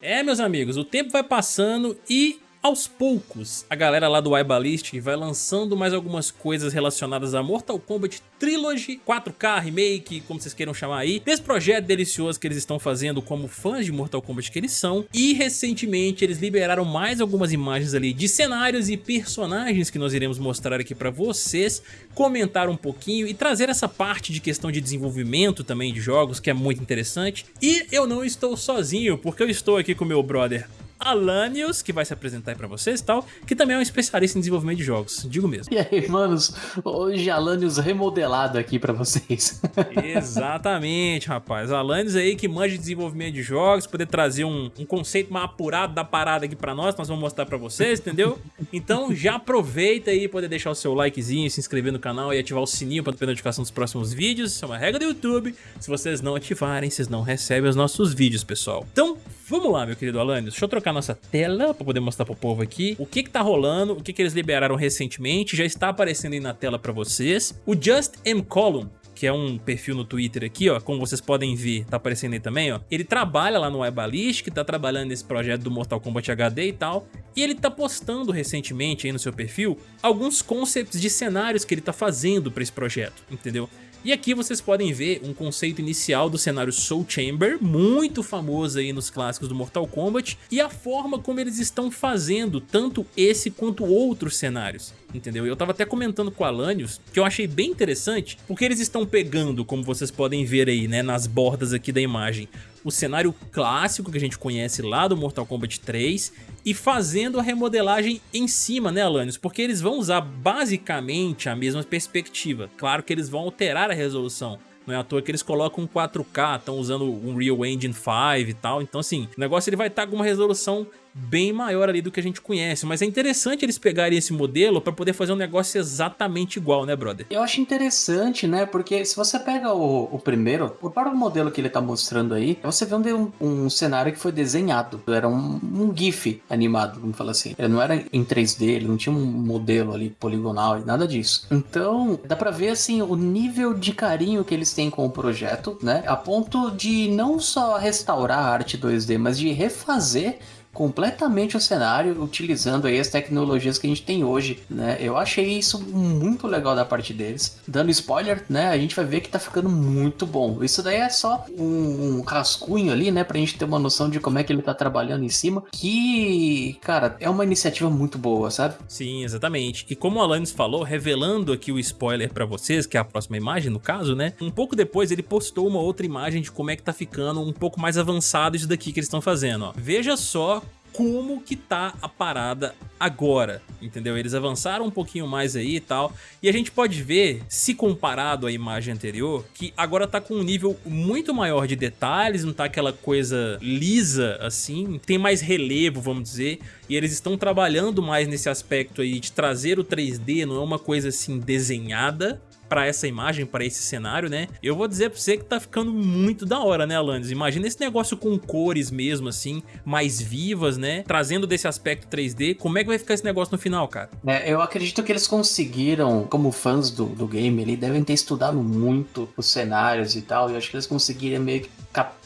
É, meus amigos, o tempo vai passando e aos poucos, a galera lá do iBallistic vai lançando mais algumas coisas relacionadas a Mortal Kombat Trilogy, 4K, Remake, como vocês queiram chamar aí, desse projeto delicioso que eles estão fazendo como fãs de Mortal Kombat que eles são, e recentemente eles liberaram mais algumas imagens ali de cenários e personagens que nós iremos mostrar aqui pra vocês, comentar um pouquinho e trazer essa parte de questão de desenvolvimento também de jogos, que é muito interessante, e eu não estou sozinho, porque eu estou aqui com meu brother Alanios, que vai se apresentar aí pra vocês e tal, que também é um especialista em desenvolvimento de jogos, digo mesmo. E aí, manos, hoje Alanios remodelado aqui pra vocês. Exatamente, rapaz. Alanios aí que manja de desenvolvimento de jogos, poder trazer um, um conceito mais apurado da parada aqui pra nós, nós vamos mostrar pra vocês, entendeu? Então já aproveita aí, poder deixar o seu likezinho, se inscrever no canal e ativar o sininho pra ter notificação dos próximos vídeos. Isso é uma regra do YouTube. Se vocês não ativarem, vocês não recebem os nossos vídeos, pessoal. Então, vamos lá, meu querido Alanios. Deixa eu trocar nossa tela para poder mostrar pro povo aqui o que que tá rolando, o que que eles liberaram recentemente, já está aparecendo aí na tela para vocês. O Just M Column que é um perfil no Twitter aqui, ó, como vocês podem ver, tá aparecendo aí também, ó. Ele trabalha lá no Webalist, tá trabalhando nesse projeto do Mortal Kombat HD e tal, e ele tá postando recentemente aí no seu perfil alguns concepts de cenários que ele tá fazendo para esse projeto, entendeu? E aqui vocês podem ver um conceito inicial do cenário Soul Chamber, muito famoso aí nos clássicos do Mortal Kombat, e a forma como eles estão fazendo tanto esse quanto outros cenários, entendeu? Eu tava até comentando com o Alanios, que eu achei bem interessante, porque eles estão pegando, como vocês podem ver aí, né, nas bordas aqui da imagem, o cenário clássico que a gente conhece lá do Mortal Kombat 3 e fazendo a remodelagem em cima, né, Alanios? Porque eles vão usar basicamente a mesma perspectiva. Claro que eles vão alterar a resolução, não é à toa que eles colocam 4K, estão usando um Real Engine 5 e tal. Então assim, o negócio ele vai estar tá com uma resolução bem maior ali do que a gente conhece. Mas é interessante eles pegarem esse modelo para poder fazer um negócio exatamente igual, né, brother? Eu acho interessante, né? Porque se você pega o, o primeiro, o próprio modelo que ele tá mostrando aí, você vê um, um cenário que foi desenhado. Era um, um GIF animado, vamos falar assim. Ele não era em 3D, ele não tinha um modelo ali poligonal e nada disso. Então, dá pra ver, assim, o nível de carinho que eles têm com o projeto, né? A ponto de não só restaurar a arte 2D, mas de refazer completamente o cenário utilizando aí as tecnologias que a gente tem hoje, né? Eu achei isso muito legal da parte deles. Dando spoiler, né? A gente vai ver que tá ficando muito bom. Isso daí é só um, um rascunho ali, né? Pra gente ter uma noção de como é que ele tá trabalhando em cima. Que, cara, é uma iniciativa muito boa, sabe? Sim, exatamente. E como o Alanis falou, revelando aqui o spoiler pra vocês, que é a próxima imagem no caso, né? Um pouco depois ele postou uma outra imagem de como é que tá ficando um pouco mais avançado isso daqui que eles estão fazendo, ó. Veja só como que tá a parada agora, entendeu? Eles avançaram um pouquinho mais aí e tal, e a gente pode ver, se comparado à imagem anterior, que agora tá com um nível muito maior de detalhes, não tá aquela coisa lisa assim, tem mais relevo, vamos dizer, e eles estão trabalhando mais nesse aspecto aí de trazer o 3D, não é uma coisa assim desenhada, para essa imagem, para esse cenário, né? Eu vou dizer pra você que tá ficando muito da hora, né, Alanis? Imagina esse negócio com cores mesmo, assim, mais vivas, né? Trazendo desse aspecto 3D. Como é que vai ficar esse negócio no final, cara? É, eu acredito que eles conseguiram, como fãs do, do game, eles devem ter estudado muito os cenários e tal, e eu acho que eles conseguiram meio que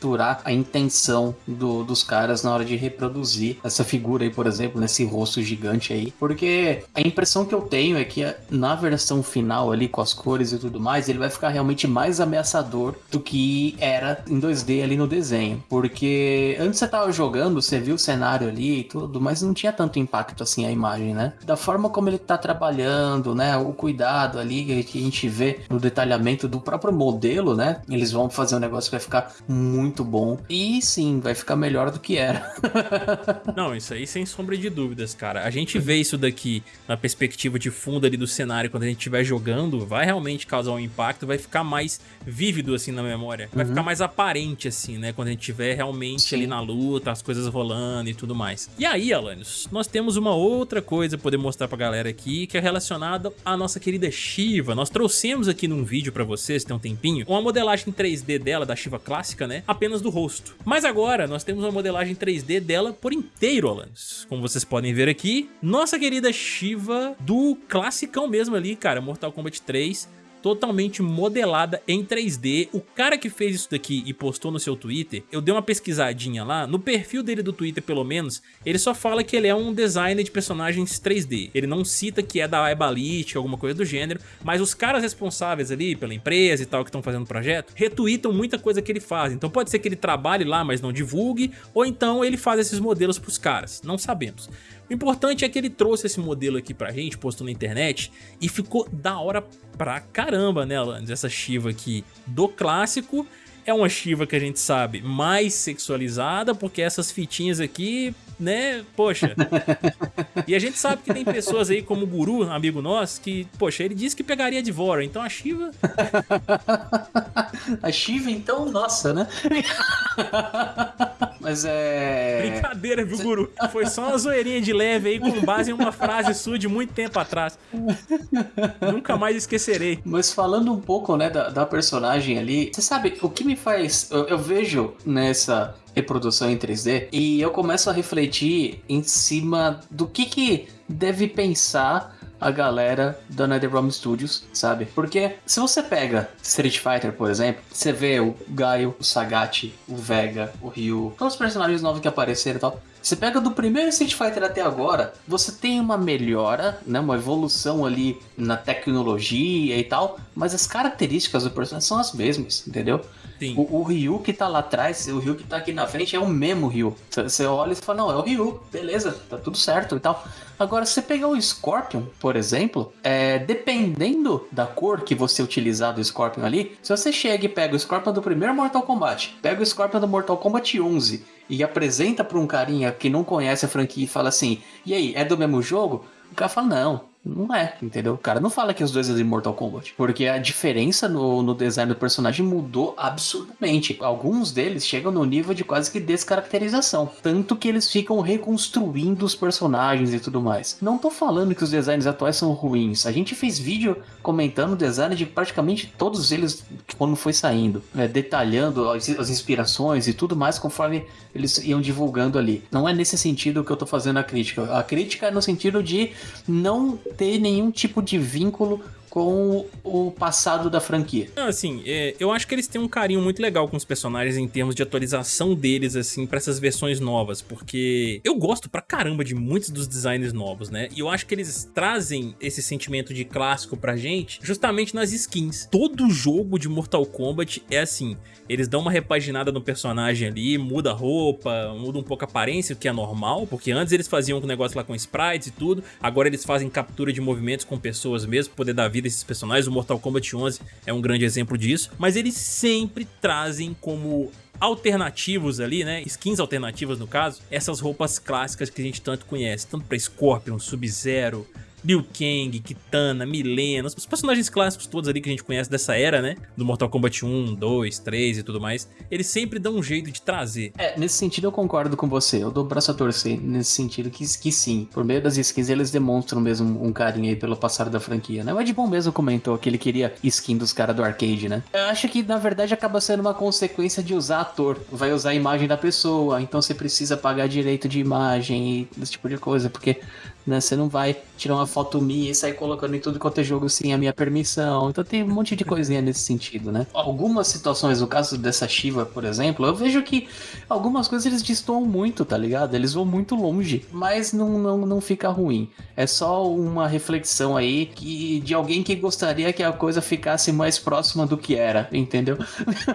capturar a intenção do, dos caras na hora de reproduzir essa figura aí, por exemplo, nesse rosto gigante aí. Porque a impressão que eu tenho é que na versão final ali, com as cores e tudo mais, ele vai ficar realmente mais ameaçador do que era em 2D ali no desenho. Porque antes você tava jogando, você viu o cenário ali e tudo, mas não tinha tanto impacto assim a imagem, né? Da forma como ele tá trabalhando, né? O cuidado ali que a gente vê no detalhamento do próprio modelo, né? Eles vão fazer um negócio que vai ficar muito bom. E sim, vai ficar melhor do que era. Não, isso aí sem sombra de dúvidas, cara. A gente vê isso daqui na perspectiva de fundo ali do cenário quando a gente estiver jogando, vai realmente causar um impacto, vai ficar mais vívido assim na memória. Vai uhum. ficar mais aparente assim, né? Quando a gente estiver realmente sim. ali na luta, as coisas rolando e tudo mais. E aí, Alanios, nós temos uma outra coisa pra poder mostrar pra galera aqui, que é relacionada à nossa querida Shiva. Nós trouxemos aqui num vídeo pra vocês, tem um tempinho, uma modelagem 3D dela, da Shiva clássica, né? Apenas do rosto. Mas agora nós temos uma modelagem 3D dela por inteiro, Alanis. Como vocês podem ver aqui, nossa querida Shiva do classicão mesmo ali, cara, Mortal Kombat 3 totalmente modelada em 3D. O cara que fez isso daqui e postou no seu Twitter, eu dei uma pesquisadinha lá, no perfil dele do Twitter pelo menos, ele só fala que ele é um designer de personagens 3D. Ele não cita que é da Ebalite, alguma coisa do gênero, mas os caras responsáveis ali pela empresa e tal que estão fazendo o projeto, retweetam muita coisa que ele faz. Então pode ser que ele trabalhe lá, mas não divulgue, ou então ele faz esses modelos pros caras, não sabemos. O importante é que ele trouxe esse modelo aqui pra gente, postou na internet, e ficou da hora pra caramba, né, Alanis? Essa Shiva aqui do clássico é uma Shiva que a gente sabe mais sexualizada, porque essas fitinhas aqui, né, poxa. e a gente sabe que tem pessoas aí como o Guru, amigo nosso, que, poxa, ele disse que pegaria de Vora, então a Shiva... a Shiva, então, nossa, né? Mas é... Brincadeira, viu, Guru? Foi só uma zoeirinha de leve aí com base em uma frase sua de muito tempo atrás. Nunca mais esquecerei. Mas falando um pouco, né, da, da personagem ali, você sabe, o que me faz... Eu, eu vejo nessa reprodução em 3D e eu começo a refletir em cima do que que deve pensar a galera da NetherRealm Studios, sabe? Porque se você pega Street Fighter, por exemplo, você vê o Gaio, o Sagat, o Vega, o Ryu, todos os personagens novos que apareceram e tal. Você pega do primeiro Street Fighter até agora, você tem uma melhora, né, uma evolução ali na tecnologia e tal, mas as características do personagem são as mesmas, entendeu? O, o, Ryu que tá lá atrás, o Ryu que tá aqui na frente é o mesmo Ryu. Você olha e fala, não, é o Ryu, beleza, tá tudo certo e tal. Agora, se você pegar o Scorpion, por exemplo, é, dependendo da cor que você utilizar do Scorpion ali, se você chega e pega o Scorpion do primeiro Mortal Kombat, pega o Scorpion do Mortal Kombat 11 e apresenta pra um carinha que não conhece a franquia e fala assim, e aí, é do mesmo jogo? O cara fala, não, não é, entendeu? O cara não fala que os dois é de Mortal Kombat. Porque a diferença no, no design do personagem mudou absurdamente. Alguns deles chegam no nível de quase que descaracterização. Tanto que eles ficam reconstruindo os personagens e tudo mais. Não tô falando que os designs atuais são ruins. A gente fez vídeo comentando o design de praticamente todos eles quando foi saindo. Né? Detalhando as, as inspirações e tudo mais conforme eles iam divulgando ali. Não é nesse sentido que eu tô fazendo a crítica. A crítica é no sentido de não ter nenhum tipo de vínculo com o passado da franquia. Assim, é, eu acho que eles têm um carinho muito legal com os personagens em termos de atualização deles, assim, pra essas versões novas, porque eu gosto pra caramba de muitos dos designs novos, né? E eu acho que eles trazem esse sentimento de clássico pra gente justamente nas skins. Todo jogo de Mortal Kombat é assim, eles dão uma repaginada no personagem ali, muda a roupa, muda um pouco a aparência, o que é normal, porque antes eles faziam um negócio lá com sprites e tudo, agora eles fazem captura de movimentos com pessoas mesmo, poder dar vida vida esses personagens, o Mortal Kombat 11 é um grande exemplo disso, mas eles sempre trazem como alternativos ali, né, skins alternativas no caso, essas roupas clássicas que a gente tanto conhece, tanto pra Scorpion, Sub-Zero, Liu Kang, Kitana, Milena, os personagens clássicos todos ali que a gente conhece dessa era, né? Do Mortal Kombat 1, 2, 3 e tudo mais. Eles sempre dão um jeito de trazer. É, nesse sentido eu concordo com você. Eu dou o braço a torcer nesse sentido que, que sim. Por meio das skins eles demonstram mesmo um carinho aí pelo passado da franquia, né? O Ed Boon mesmo comentou que ele queria skin dos caras do arcade, né? Eu acho que na verdade acaba sendo uma consequência de usar ator. Vai usar a imagem da pessoa, então você precisa pagar direito de imagem e esse tipo de coisa, porque né? Você não vai tirar uma foto minha e sair colocando em tudo quanto é jogo sem a minha permissão. Então tem um monte de coisinha nesse sentido, né? Algumas situações, no caso dessa Shiva, por exemplo, eu vejo que algumas coisas eles destoam muito, tá ligado? Eles vão muito longe, mas não, não, não fica ruim. É só uma reflexão aí que, de alguém que gostaria que a coisa ficasse mais próxima do que era, entendeu?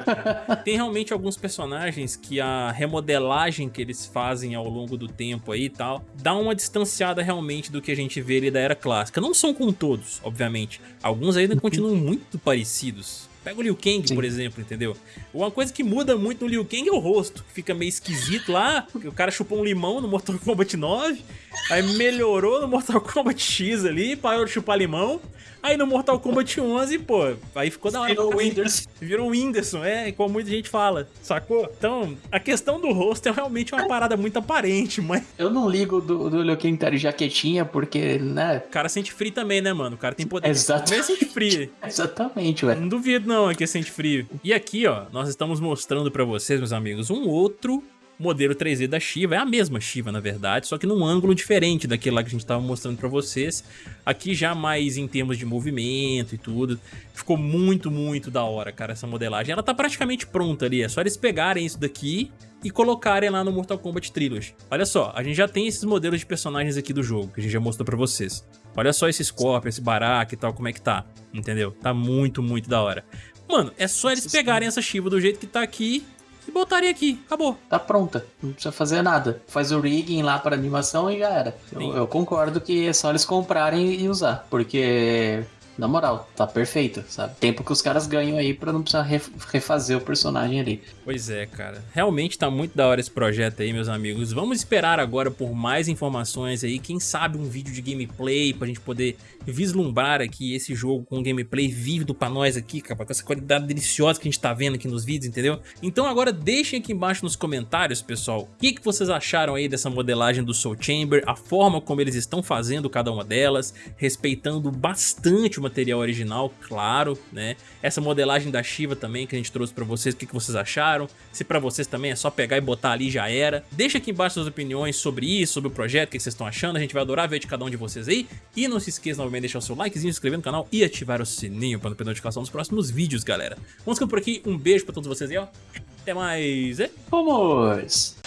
tem realmente alguns personagens que a remodelagem que eles fazem ao longo do tempo aí e tal, dá uma distanciada realmente realmente do que a gente vê ali da era clássica. Não são com todos, obviamente. Alguns ainda continuam muito parecidos. Pega o Liu Kang, Sim. por exemplo, entendeu? Uma coisa que muda muito no Liu Kang é o rosto, que fica meio esquisito lá. O cara chupou um limão no Mortal Kombat 9, aí melhorou no Mortal Kombat X ali, parou de chupar limão. Aí no Mortal Kombat 11, pô, aí ficou da hora. Virou o Whindersson. Virou o Whindersson, é, como muita gente fala, sacou? Então, a questão do rosto é realmente uma parada muito aparente, mas... Eu não ligo do, do Liu Kang tá de jaquetinha, porque, né... O cara sente frio também, né, mano? O cara tem poder. Exatamente. sente frio. Exatamente, velho. Não duvido não, é que sente frio. E aqui, ó, nós estamos mostrando pra vocês, meus amigos, um outro modelo 3D da Shiva, é a mesma Shiva na verdade, só que num ângulo diferente daquele lá que a gente tava mostrando pra vocês. Aqui já mais em termos de movimento e tudo, ficou muito, muito da hora, cara, essa modelagem. Ela tá praticamente pronta ali, é só eles pegarem isso daqui e colocarem lá no Mortal Kombat Trilogy. Olha só, a gente já tem esses modelos de personagens aqui do jogo, que a gente já mostrou pra vocês. Olha só esse Scorpion, esse Baraka e tal, como é que tá, entendeu? Tá muito, muito da hora. Mano, é só eles pegarem essa Shiva do jeito que tá aqui e botarem aqui, acabou. Tá pronta, não precisa fazer nada. Faz o rigging lá para animação e já era. Eu, eu, concordo que é só eles comprarem e usar, porque na moral, tá perfeito, sabe? Tempo que os caras ganham aí pra não precisar refazer o personagem ali. Pois é, cara. Realmente tá muito da hora esse projeto aí, meus amigos. Vamos esperar agora por mais informações aí. Quem sabe um vídeo de gameplay pra gente poder vislumbrar aqui esse jogo com um gameplay vívido pra nós aqui, cara, com essa qualidade deliciosa que a gente tá vendo aqui nos vídeos, entendeu? Então agora deixem aqui embaixo nos comentários, pessoal, o que, que vocês acharam aí dessa modelagem do Soul Chamber, a forma como eles estão fazendo cada uma delas, respeitando bastante o material original, claro, né? Essa modelagem da Shiva também que a gente trouxe pra vocês, o que, que vocês acharam? Se pra vocês também é só pegar e botar ali já era. Deixa aqui embaixo suas opiniões sobre isso, sobre o projeto, o que vocês estão achando, a gente vai adorar ver de cada um de vocês aí. E não se esqueça novamente de deixar o seu likezinho, se inscrever no canal e ativar o sininho pra não perder notificação dos próximos vídeos, galera. Vamos ficando por aqui, um beijo pra todos vocês aí, ó. Até mais, e... Vamos!